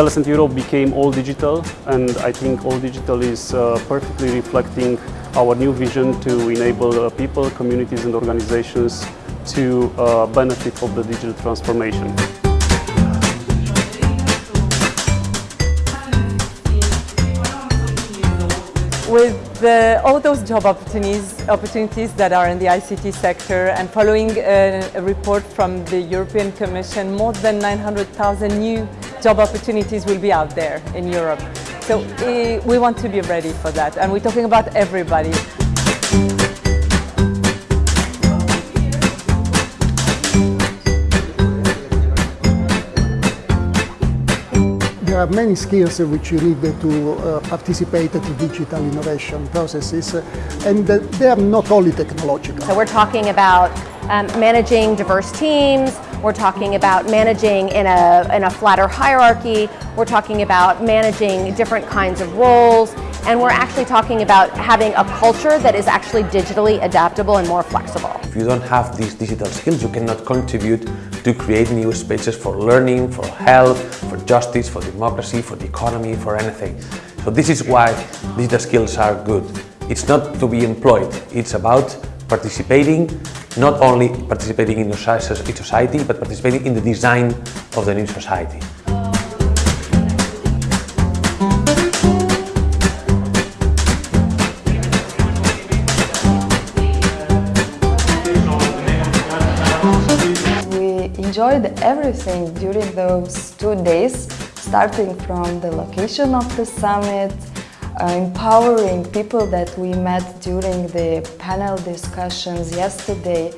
Telecentre Europe became all digital and I think all digital is uh, perfectly reflecting our new vision to enable uh, people, communities and organizations to uh, benefit of the digital transformation. With the, all those job opportunities, opportunities that are in the ICT sector and following a, a report from the European Commission, more than 900,000 new job opportunities will be out there in Europe. So uh, we want to be ready for that and we're talking about everybody. there are many skills which you need to uh, participate to digital innovation processes and they are not only technological. So we're talking about um, managing diverse teams, we're talking about managing in a, in a flatter hierarchy, we're talking about managing different kinds of roles, and we're actually talking about having a culture that is actually digitally adaptable and more flexible. If you don't have these digital skills, you cannot contribute to create new spaces for learning, for health, for justice, for democracy, for the economy, for anything. So this is why digital skills are good. It's not to be employed, it's about participating, not only participating in the society, but participating in the design of the new society. We enjoyed everything during those two days, starting from the location of the summit, empowering people that we met during the panel discussions yesterday,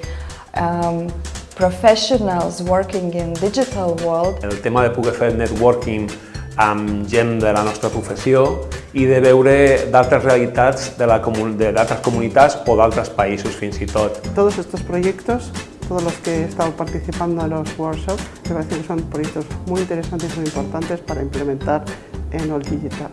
um, professionals working in digital world. El tema de poder fer networking amb gent de la nostra professió i de veure d'altres realitats d'altres comunitats o d'altres països fins i tot. Todos estos proyectos todos los que he estado participando en los workshops, me parece que son proyectos muy interesantes y muy importantes para implementar en All Digital.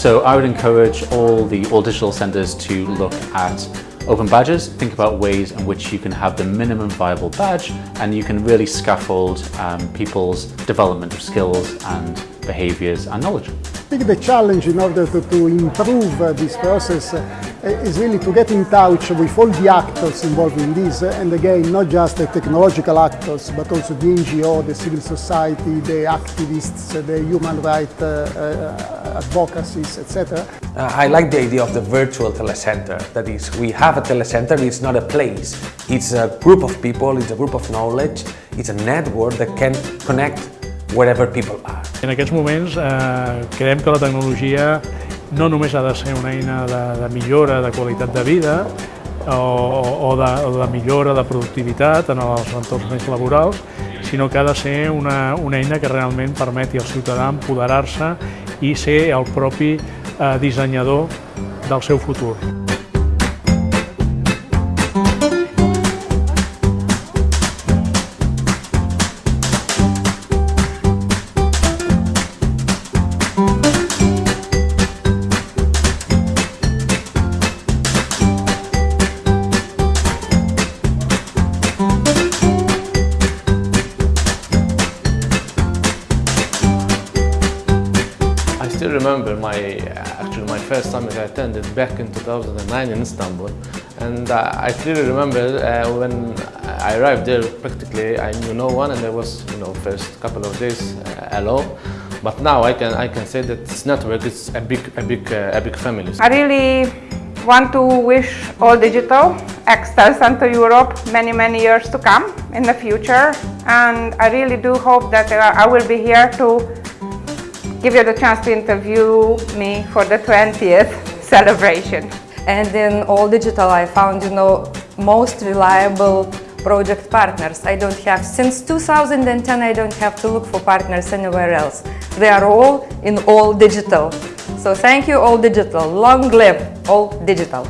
So I would encourage all the all digital centres to look at open badges, think about ways in which you can have the minimum viable badge and you can really scaffold um, people's development of skills and behaviours and knowledge. I think the challenge in order to, to improve uh, this process uh, is really to get in touch with all the actors involved in this and again not just the technological actors but also the NGO, the civil society, the activists, the human rights uh, uh, advocacies, etc. I like the idea of the virtual telecenter. That is, we have a telecenter, it's not a place. It's a group of people, it's a group of knowledge, it's a network that can connect wherever people are. En aquests moments eh, creiem que la tecnologia no només ha de ser una eina de, de millora de qualitat de vida o, o, de, o de millora de productivitat en els entorns més laborals, sinó que ha de ser una, una eina que realment permeti al ciutadà empoderar-se i ser el propi eh, dissenyador del seu futur. Still remember my actually my first summit I attended back in 2009 in Istanbul. And uh, I clearly remember uh, when I arrived there practically I knew no one and there was you know first couple of days uh, alone. But now I can I can say that this network is a big a big uh, a big family. I really want to wish all digital Excel Center Europe many many years to come in the future. And I really do hope that uh, I will be here to give you the chance to interview me for the 20th celebration. And in all digital I found, you know, most reliable project partners. I don't have, since 2010 I don't have to look for partners anywhere else. They are all in all digital. So thank you all digital. Long live all digital.